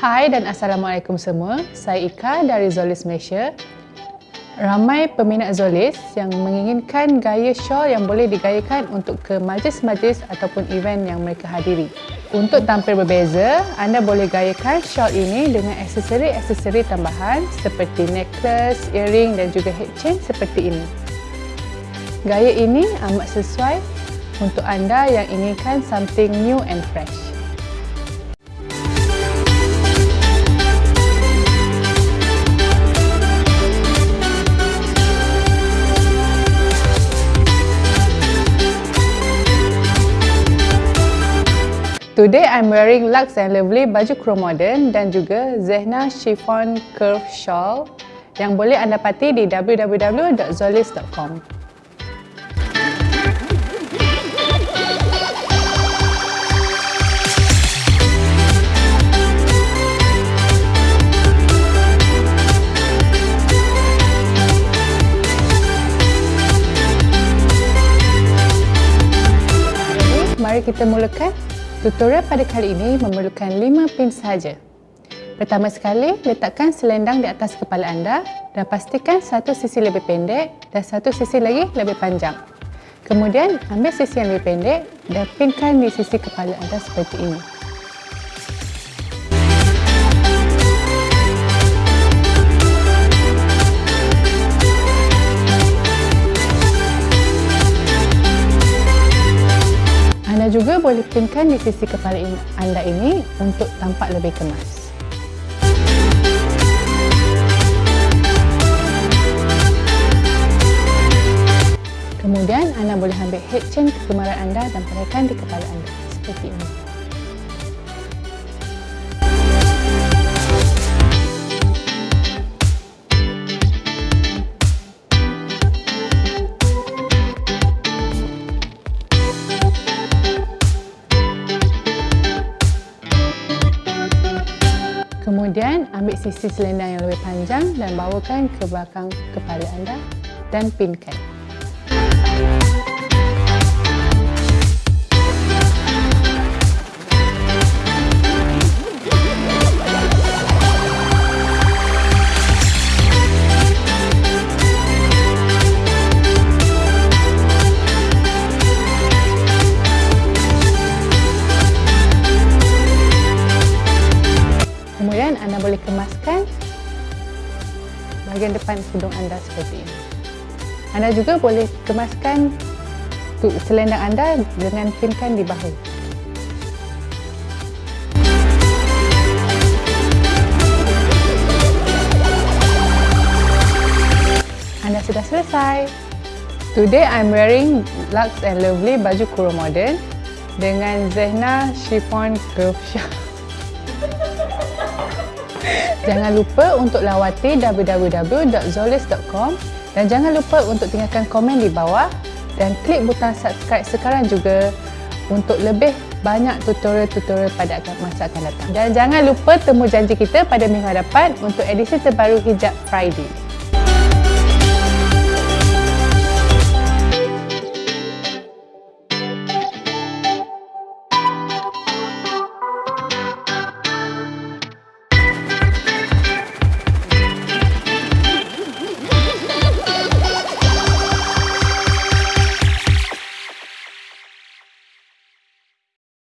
Hai dan Assalamualaikum semua. Saya Ika dari Zolis Malaysia. Ramai peminat Zolis yang menginginkan gaya shawl yang boleh digayakan untuk ke majlis-majlis ataupun event yang mereka hadiri. Untuk tampil berbeza, anda boleh gayakan shawl ini dengan aksesori-aksesori tambahan seperti necklace, earring dan juga head chain seperti ini. Gaya ini amat sesuai untuk anda yang inginkan something new and fresh. Today I'm wearing Lux and Lovely baju chrome modern dan juga Zehna chiffon curve shawl yang boleh anda dapati di www.zolis.com. Mari kita mulakan Tutorial pada kali ini memerlukan 5 pin sahaja. Pertama sekali, letakkan selendang di atas kepala anda dan pastikan satu sisi lebih pendek dan satu sisi lagi lebih panjang. Kemudian, ambil sisi yang lebih pendek dan pinkan di sisi kepala anda seperti ini. Juga boleh pinkan di sisi kepala anda ini untuk tampak lebih kemas. Kemudian anda boleh ambil head chain kegemaran anda dan pakaikan di kepala anda seperti ini. Kemudian ambil sisi selendang yang lebih panjang dan bawakan ke belakang kepala anda dan pinkan. Boleh kemaskan bahagian depan tudung anda seperti ini. Anda juga boleh kemaskan selendang anda dengan pinkan di bahu. Anda sudah selesai. Today I'm wearing Lux and Lovely baju kurung modern dengan Zehna chiffon curve shawl. Jangan lupa untuk lawati www.zolis.com dan jangan lupa untuk tinggalkan komen di bawah dan klik butang subscribe sekarang juga untuk lebih banyak tutorial-tutorial pada masa akan datang. Dan jangan lupa temu janji kita pada minggu hadapan untuk edisi terbaru Hijab Friday.